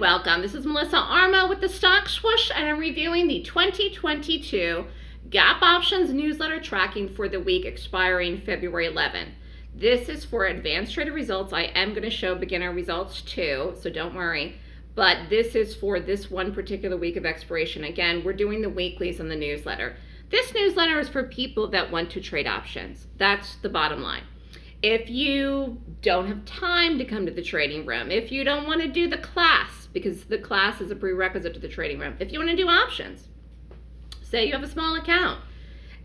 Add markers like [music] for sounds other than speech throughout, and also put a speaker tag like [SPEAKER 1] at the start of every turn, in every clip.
[SPEAKER 1] welcome. This is Melissa Armo with the Stock Swoosh, and I'm reviewing the 2022 Gap Options newsletter tracking for the week expiring February 11. This is for advanced trader results. I am going to show beginner results too, so don't worry. But this is for this one particular week of expiration. Again, we're doing the weeklies on the newsletter. This newsletter is for people that want to trade options. That's the bottom line. If you don't have time to come to the trading room, if you don't want to do the class, because the class is a prerequisite to the trading room, if you want to do options, say you have a small account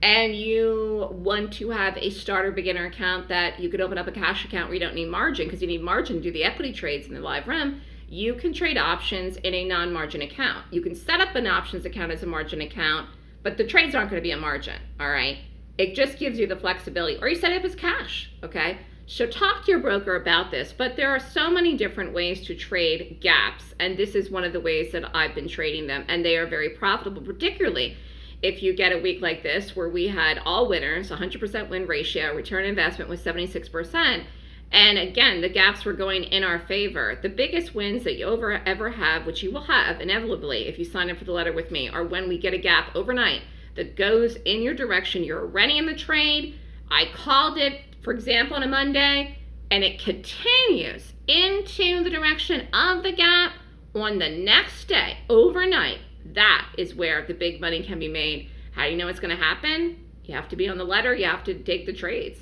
[SPEAKER 1] and you want to have a starter beginner account that you could open up a cash account where you don't need margin because you need margin to do the equity trades in the live room, you can trade options in a non-margin account. You can set up an options account as a margin account, but the trades aren't going to be a margin, all right? It just gives you the flexibility, or you set it up as cash, okay? So talk to your broker about this, but there are so many different ways to trade gaps, and this is one of the ways that I've been trading them, and they are very profitable, particularly if you get a week like this where we had all winners, 100% win ratio, return investment was 76%, and again, the gaps were going in our favor. The biggest wins that you over, ever have, which you will have inevitably if you sign up for the letter with me, are when we get a gap overnight that goes in your direction. You're already in the trade. I called it, for example, on a Monday, and it continues into the direction of the gap on the next day, overnight. That is where the big money can be made. How do you know it's going to happen? You have to be on the letter, you have to take the trades.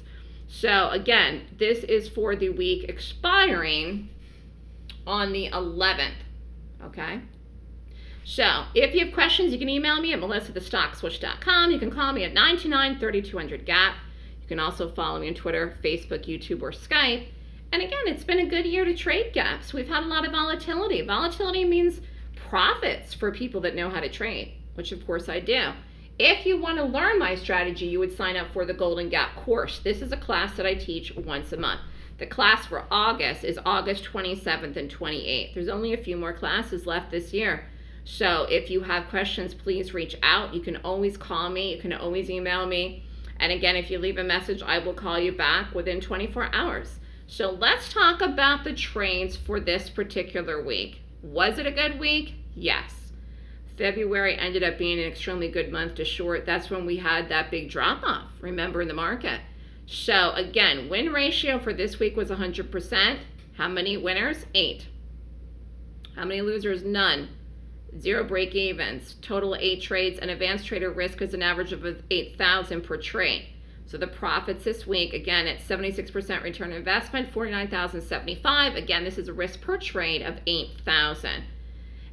[SPEAKER 1] So, again, this is for the week expiring on the 11th. Okay? So if you have questions, you can email me at melissa@thestockswoosh.com. You can call me at 929-3200-GAP. You can also follow me on Twitter, Facebook, YouTube, or Skype. And again, it's been a good year to trade gaps. We've had a lot of volatility. Volatility means profits for people that know how to trade, which of course I do. If you want to learn my strategy, you would sign up for the Golden Gap course. This is a class that I teach once a month. The class for August is August 27th and 28th. There's only a few more classes left this year. So if you have questions, please reach out. You can always call me. You can always email me. And again, if you leave a message, I will call you back within 24 hours. So let's talk about the trades for this particular week. Was it a good week? Yes. February ended up being an extremely good month to short. That's when we had that big drop off, remember, in the market. So again, win ratio for this week was 100%. How many winners? Eight. How many losers? None zero break evens, total eight trades, and advanced trader risk is an average of 8,000 per trade. So the profits this week, again, at 76% return investment, 49,075. Again, this is a risk per trade of 8,000.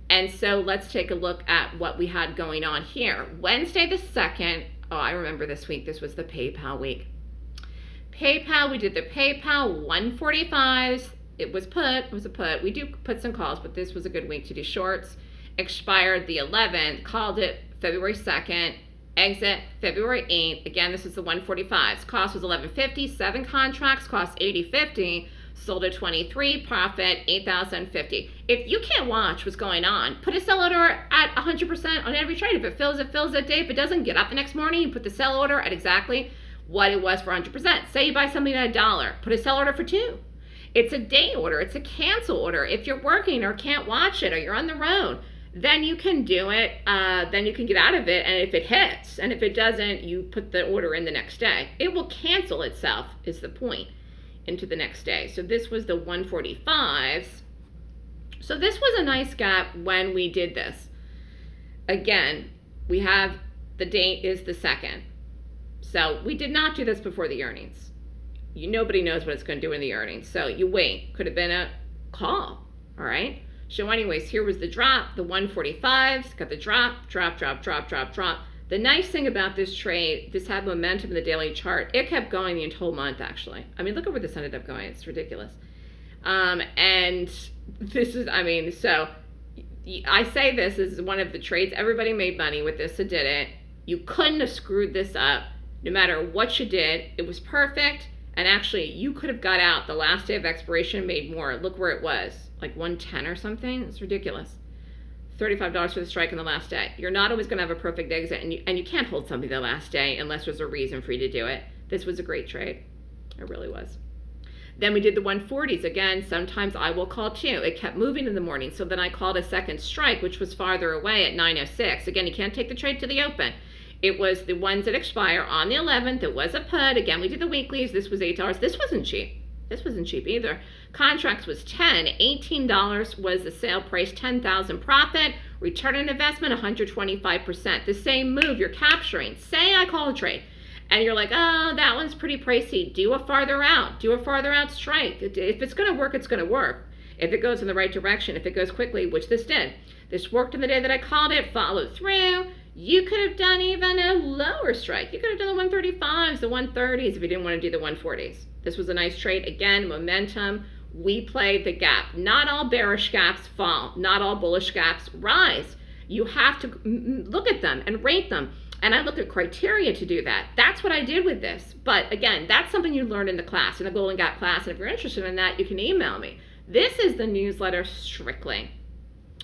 [SPEAKER 1] And so let's take a look at what we had going on here. Wednesday the 2nd, oh, I remember this week. This was the PayPal week. PayPal, we did the PayPal 145s. It was put, it was a put. We do put some calls, but this was a good week to do shorts expired the 11th, called it February 2nd, exit February 8th. Again, this is the 145s. Cost was 1150, seven contracts, cost 8050, sold at 23, profit 8050. If you can't watch what's going on, put a sell order at 100% on every trade. If it fills, it fills that day. If it doesn't, get up the next morning and put the sell order at exactly what it was for 100%. Say you buy something at a dollar, put a sell order for two. It's a day order, it's a cancel order. If you're working or can't watch it or you're on the road, then you can do it. Uh, then you can get out of it. And if it hits, and if it doesn't, you put the order in the next day. It will cancel itself, is the point, into the next day. So this was the 145s. So this was a nice gap when we did this. Again, we have the date is the second. So we did not do this before the earnings. You, nobody knows what it's going to do in the earnings. So you wait. Could have been a call. All right. So anyways, here was the drop, the 145s, got the drop, drop, drop, drop, drop, drop. The nice thing about this trade, this had momentum in the daily chart. It kept going the whole month, actually. I mean, look at where this ended up going. It's ridiculous. Um, and [laughs] this is, I mean, so I say this is one of the trades. Everybody made money with this. It did it. You couldn't have screwed this up. No matter what you did, it was perfect. And actually, you could have got out the last day of expiration, made more. Look where it was like 110 or something. It's ridiculous. $35 for the strike on the last day. You're not always going to have a perfect exit, and you, and you can't hold something the last day unless there's a reason for you to do it. This was a great trade. It really was. Then we did the 140s. Again, sometimes I will call too. It kept moving in the morning, so then I called a second strike, which was farther away at 906. Again, you can't take the trade to the open. It was the ones that expire on the 11th. It was a put. Again, we did the weeklies. This was $8. This wasn't cheap. This wasn't cheap either. Contracts was 10 $18 was the sale price, 10,000 profit. Return on investment, 125%. The same move you're capturing. Say I call a trade and you're like, oh, that one's pretty pricey. Do a farther out. Do a farther out strike. If it's going to work, it's going to work. If it goes in the right direction, if it goes quickly, which this did. This worked in the day that I called it, followed through. You could have done even a lower strike. You could have done the 135s, the 130s if you didn't want to do the 140s. This was a nice trade. Again, momentum. We play the gap. Not all bearish gaps fall. Not all bullish gaps rise. You have to look at them and rate them. And I look at criteria to do that. That's what I did with this. But again, that's something you learn in the class, in the Golden Gap class. And if you're interested in that, you can email me. This is the newsletter strictly.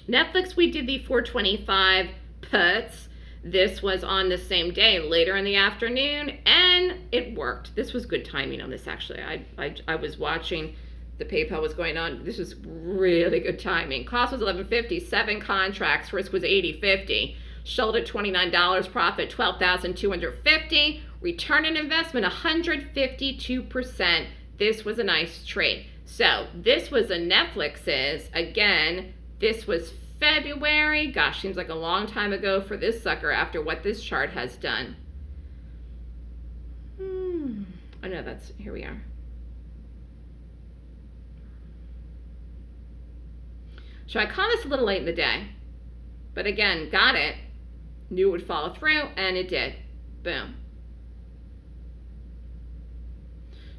[SPEAKER 1] Netflix, we did the 425 puts. This was on the same day, later in the afternoon, and it worked. This was good timing on this, actually. I, I, I was watching the PayPal was going on. This was really good timing. Cost was 1150, seven contracts, risk was 8050. Sold at $29, profit 12,250. Return on investment 152%. This was a nice trade. So this was a Netflix's. Again, this was February. Gosh, seems like a long time ago for this sucker after what this chart has done. Hmm. Oh no, that's, here we are. So I caught this a little late in the day, but again, got it, knew it would follow through, and it did. Boom.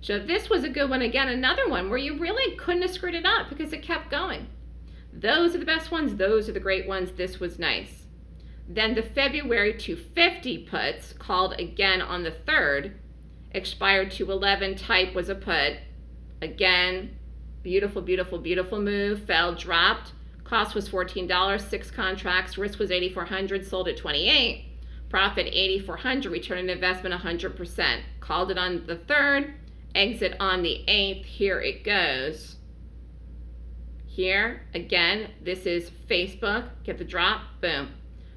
[SPEAKER 1] So this was a good one. Again, another one where you really couldn't have screwed it up because it kept going. Those are the best ones. Those are the great ones. This was nice. Then the February 250 puts, called again on the 3rd, expired to 11 type was a put. Again, beautiful, beautiful, beautiful move. Fell, dropped. Cost was $14, six contracts. Risk was 8400 sold at 28 Profit 8400 return on investment 100%. Called it on the 3rd, exit on the 8th. Here it goes. Here, again, this is Facebook. Get the drop, boom.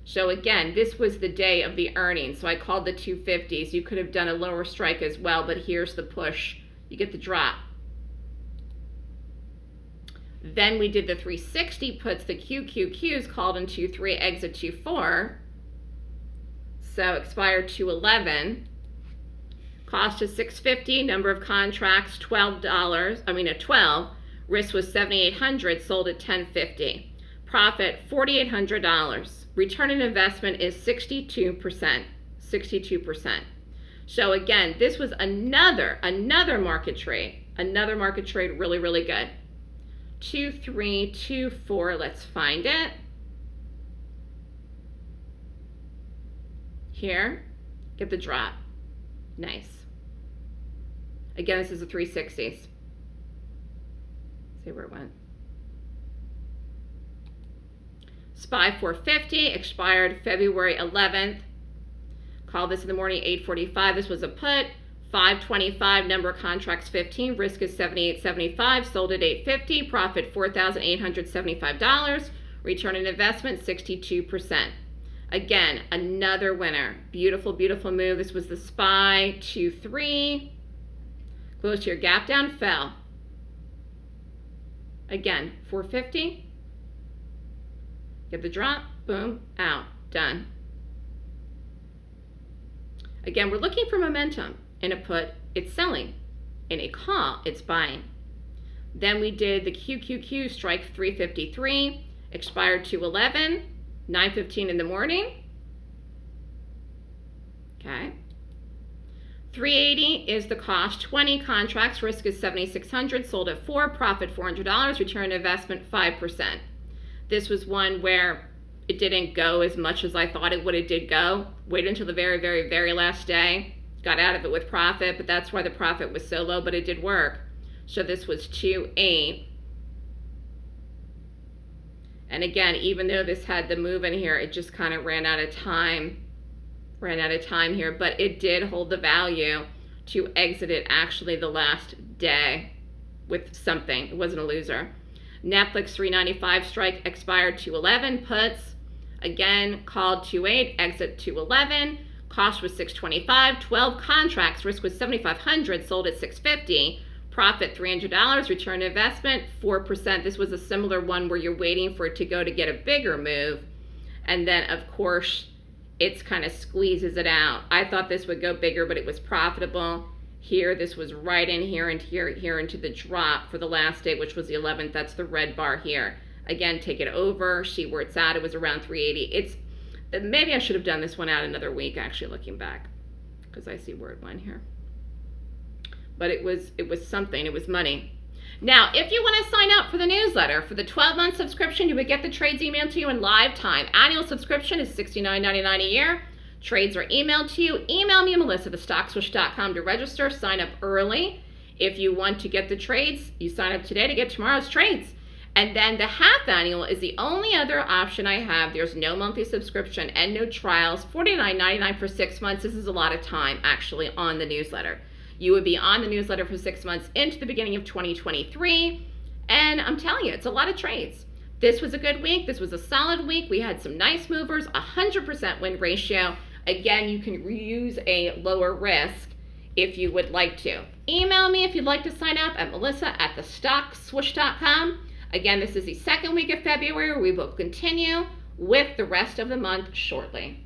[SPEAKER 1] So again, this was the day of the earnings. So I called the 250s. You could have done a lower strike as well, but here's the push. You get the drop. Then we did the 360 puts, the QQQs called in 2-3, exit 2-4. So expired 211. Cost is 650, number of contracts $12, I mean a 12. Risk was 7,800, sold at 1050. Profit $4,800. Return on investment is 62%. 62%. So again, this was another, another market trade. Another market trade, really, really good. 2324, let's find it. Here, get the drop. Nice. Again, this is a 360s it went. SPY 450 expired February 11th. Call this in the morning 845. This was a put. 525 number of contracts 15 risk is 78.75 sold at 850 profit $4,875 return on investment 62% again another winner beautiful beautiful move this was the SPY 2-3 close to your gap down fell Again, 450. Get the drop, boom, out, done. Again, we're looking for momentum. In a put, it's selling. In a call, it's buying. Then we did the QQQ strike 353, expired to 11, 9.15 in the morning. Okay. 380 is the cost. 20 contracts, risk is 7,600, sold at 4, profit $400, return investment 5%. This was one where it didn't go as much as I thought it would. It did go. Waited until the very, very, very last day. Got out of it with profit, but that's why the profit was so low, but it did work. So this was 2.8. And again, even though this had the move in here, it just kind of ran out of time ran out of time here, but it did hold the value to exit it actually the last day. with something. It wasn't a loser. Netflix 395 strike expired 211 puts. Again, called 28, exit 211. Cost was 625. 12 contracts, risk was 7500, sold at 650. Profit $300, return investment 4%. This was a similar one where you're waiting for it to go to get a bigger move. And then, of course, it's kind of squeezes it out. I thought this would go bigger, but it was profitable. Here, this was right in here and here, here into the drop for the last day, which was the 11th. That's the red bar here. Again, take it over, see where it's at. It was around 380. It's uh, maybe I should have done this one out another week. Actually, looking back, because I see where it went here. But it was it was something. It was money. Now, if you want to sign up for the newsletter, for the 12-month subscription, you would get the trades emailed to you in live time. Annual subscription is $69.99 a year. Trades are emailed to you. Email me, Melissa, at stockswoosh.com to register. Sign up early. If you want to get the trades, you sign up today to get tomorrow's trades. And then the half annual is the only other option I have. There's no monthly subscription and no trials. $49.99 for six months. This is a lot of time actually on the newsletter. You would be on the newsletter for six months into the beginning of 2023. And I'm telling you, it's a lot of trades. This was a good week. This was a solid week. We had some nice movers, 100% win ratio. Again, you can use a lower risk if you would like to. Email me if you'd like to sign up at melissa at thestockswoosh.com. Again, this is the second week of February. We will continue with the rest of the month shortly.